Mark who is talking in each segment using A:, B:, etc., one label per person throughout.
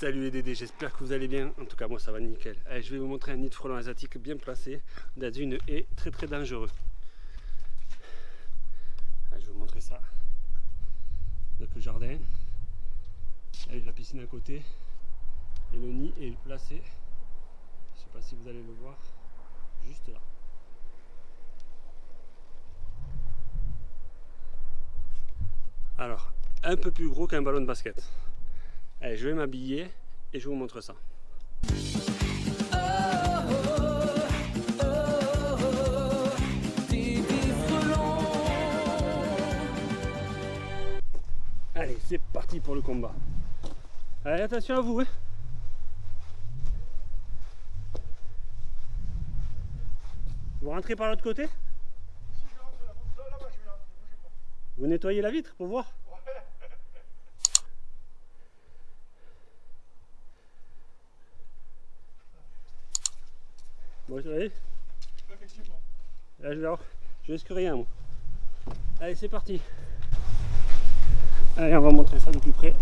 A: Salut les Dédés, j'espère que vous allez bien. En tout cas, moi ça va nickel. Allez, je vais vous montrer un nid de frelons asiatique bien placé dans une haie très très dangereux. Je vais vous montrer ça. Donc le jardin, avec la piscine à côté, et le nid est placé. Je sais pas si vous allez le voir, juste là. Alors, un peu plus gros qu'un ballon de basket. Allez, je vais m'habiller et je vous montre ça. Allez, c'est parti pour le combat. Allez, attention à vous. Hein. Vous rentrez par l'autre côté? Vous nettoyez la vitre pour voir? Voyez Effectivement. Là, je, je risque rien, moi. Allez, c'est parti. Allez, on va montrer ça de plus près.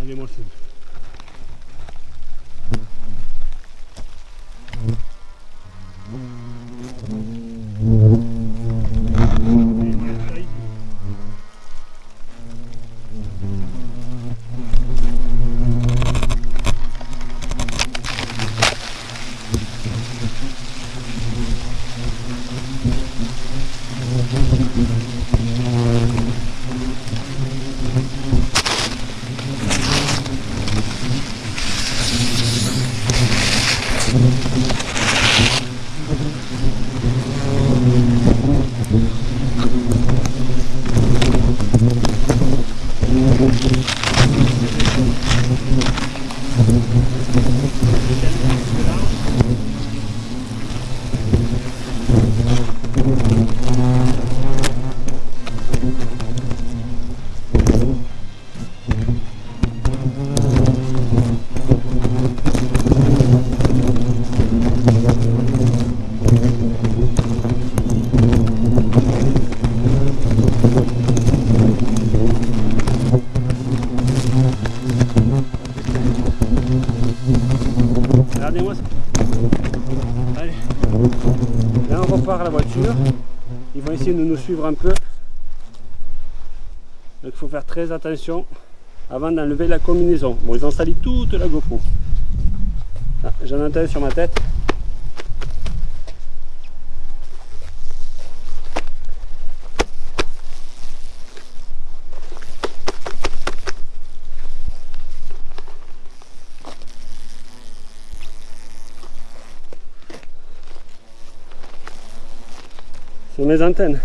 A: Allez, moi, le Mm-hmm. Regardez-moi ça. Allez. Là on repart la voiture. Ils vont essayer de nous suivre un peu. Donc il faut faire très attention avant d'enlever la combinaison. Bon ils ont sali toute la GoPro. Ah, J'en entends sur ma tête. Sur mes antennes.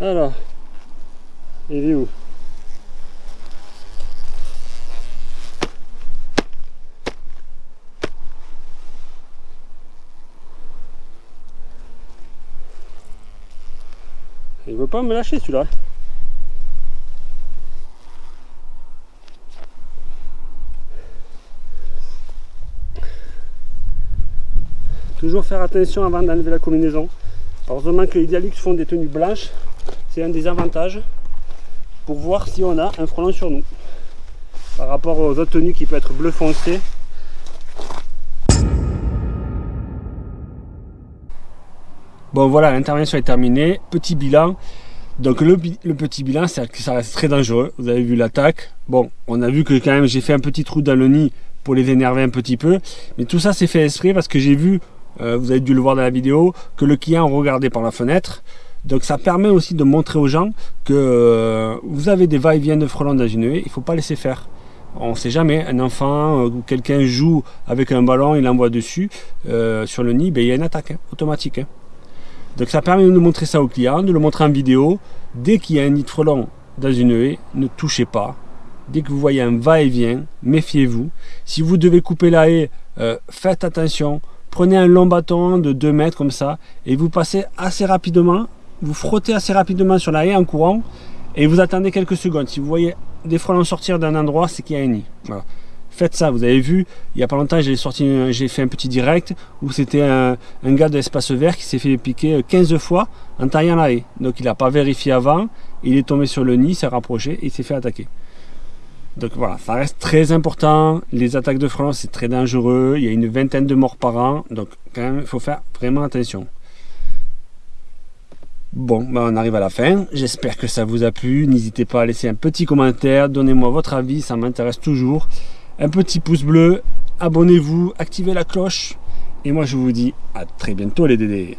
A: Alors, il est où? Il veut pas me lâcher celui-là. Toujours faire attention avant d'enlever la combinaison. Heureusement que les font des tenues blanches. C'est un des avantages pour voir si on a un frelon sur nous. Par rapport aux autres tenues qui peuvent être bleu foncé. Bon voilà, l'intervention est terminée. Petit bilan. Donc le, petit bilan, c'est que ça reste très dangereux. Vous avez vu l'attaque. Bon, on a vu que quand même j'ai fait un petit trou dans le nid pour les énerver un petit peu. Mais tout ça c'est fait esprit parce que j'ai vu euh, vous avez dû le voir dans la vidéo, que le client regardait par la fenêtre. Donc ça permet aussi de montrer aux gens que euh, vous avez des va-et-vient de frelons dans une haie, il ne faut pas laisser faire. On ne sait jamais, un enfant euh, ou quelqu'un joue avec un ballon, il envoie dessus, sur le nid, ben, il y a une attaque hein, automatique. Hein. Donc ça permet de montrer ça au client, de le montrer en vidéo. Dès qu'il y a un nid de frelon dans une haie, ne touchez pas. Dès que vous voyez un va-et-vient, méfiez-vous. Si vous devez couper la haie, faites attention prenez un long bâton de 2 mètres comme ça et vous passez assez rapidement, vous frottez assez rapidement sur la haie en courant et vous attendez quelques secondes. Si vous voyez des frelons sortir d'un endroit, c'est qu'il y a un nid. Faites ça, vous avez vu, il n'y a pas longtemps, j'ai fait un petit direct où c'était un, gars de l'espace vert qui s'est fait piquer 15 fois en taillant la haie. Donc il n'a pas vérifié avant, il est tombé sur le nid, s'est rapproché et il s'est fait attaquer. Donc voilà, ça reste très important. Les attaques de frelons, c'est très dangereux. Il y a une vingtaine de morts par an. Donc quand même, il faut faire vraiment attention. Bon, ben on arrive à la fin. J'espère que ça vous a plu. N'hésitez pas à laisser un petit commentaire. Donnez-moi votre avis, ça m'intéresse toujours. Un petit pouce bleu. Abonnez-vous, activez la cloche. Et moi, je vous dis à très bientôt les dédés.